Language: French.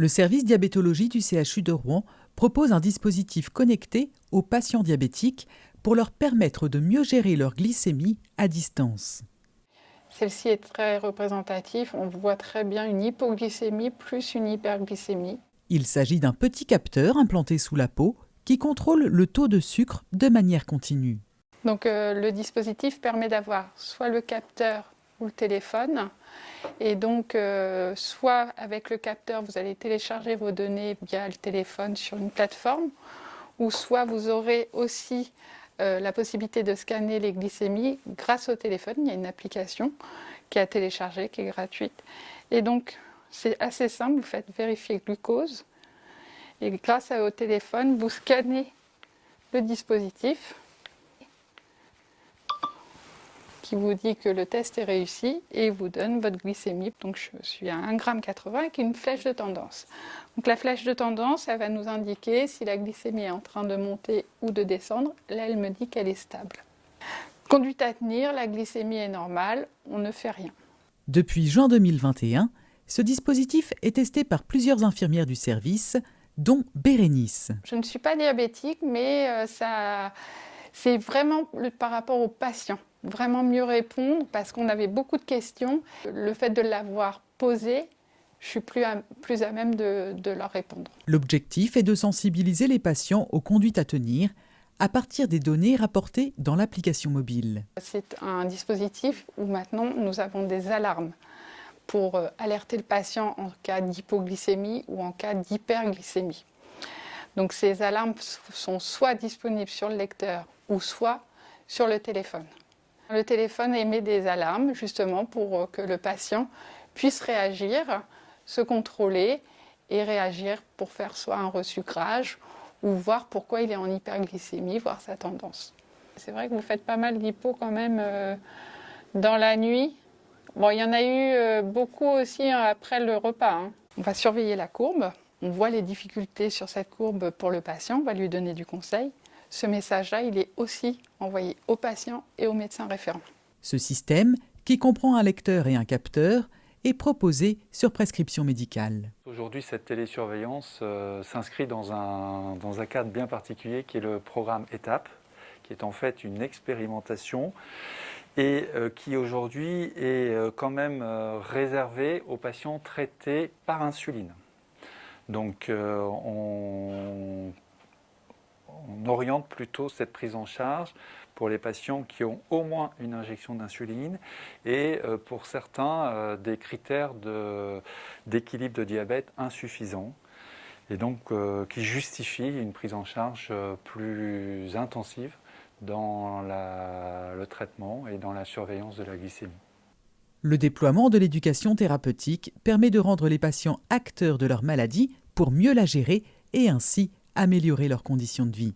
Le service diabétologie du CHU de Rouen propose un dispositif connecté aux patients diabétiques pour leur permettre de mieux gérer leur glycémie à distance. Celle-ci est très représentative. On voit très bien une hypoglycémie plus une hyperglycémie. Il s'agit d'un petit capteur implanté sous la peau qui contrôle le taux de sucre de manière continue. Donc euh, le dispositif permet d'avoir soit le capteur ou le téléphone. Et donc, euh, soit avec le capteur, vous allez télécharger vos données via le téléphone sur une plateforme, ou soit vous aurez aussi euh, la possibilité de scanner les glycémies grâce au téléphone. Il y a une application qui est à télécharger, qui est gratuite. Et donc, c'est assez simple, vous faites vérifier glucose. Et grâce au téléphone, vous scannez le dispositif qui vous dit que le test est réussi et vous donne votre glycémie. Donc je suis à 1,80 g avec une flèche de tendance. Donc la flèche de tendance, elle va nous indiquer si la glycémie est en train de monter ou de descendre. Là, elle me dit qu'elle est stable. Conduite à tenir, la glycémie est normale, on ne fait rien. Depuis juin 2021, ce dispositif est testé par plusieurs infirmières du service, dont Bérénice. Je ne suis pas diabétique, mais euh, ça, c'est vraiment par rapport aux patients vraiment mieux répondre parce qu'on avait beaucoup de questions. Le fait de l'avoir posé, je suis plus à, plus à même de, de leur répondre. L'objectif est de sensibiliser les patients aux conduites à tenir à partir des données rapportées dans l'application mobile. C'est un dispositif où maintenant nous avons des alarmes pour euh, alerter le patient en cas d'hypoglycémie ou en cas d'hyperglycémie. Donc ces alarmes sont soit disponibles sur le lecteur ou soit sur le téléphone. Le téléphone émet des alarmes justement pour que le patient puisse réagir, se contrôler et réagir pour faire soit un resucrage ou voir pourquoi il est en hyperglycémie, voir sa tendance. C'est vrai que vous faites pas mal d'hypo quand même euh, dans la nuit. Bon, il y en a eu euh, beaucoup aussi hein, après le repas. Hein. On va surveiller la courbe. On voit les difficultés sur cette courbe pour le patient, on va lui donner du conseil ce message-là, il est aussi envoyé aux patients et aux médecins référents. Ce système, qui comprend un lecteur et un capteur, est proposé sur prescription médicale. Aujourd'hui, cette télésurveillance euh, s'inscrit dans un, dans un cadre bien particulier qui est le programme ETAPE, qui est en fait une expérimentation et euh, qui aujourd'hui est euh, quand même réservé aux patients traités par insuline. Donc on on oriente plutôt cette prise en charge pour les patients qui ont au moins une injection d'insuline et euh, pour certains euh, des critères d'équilibre de, diabète insuffisants et donc euh, qui justifient une prise en charge plus intensive dans le traitement et dans la surveillance de la glycémie. Le déploiement de l'éducation thérapeutique permet de rendre les patients acteurs de leur maladie pour mieux la gérer et ainsi améliorer leurs conditions de vie.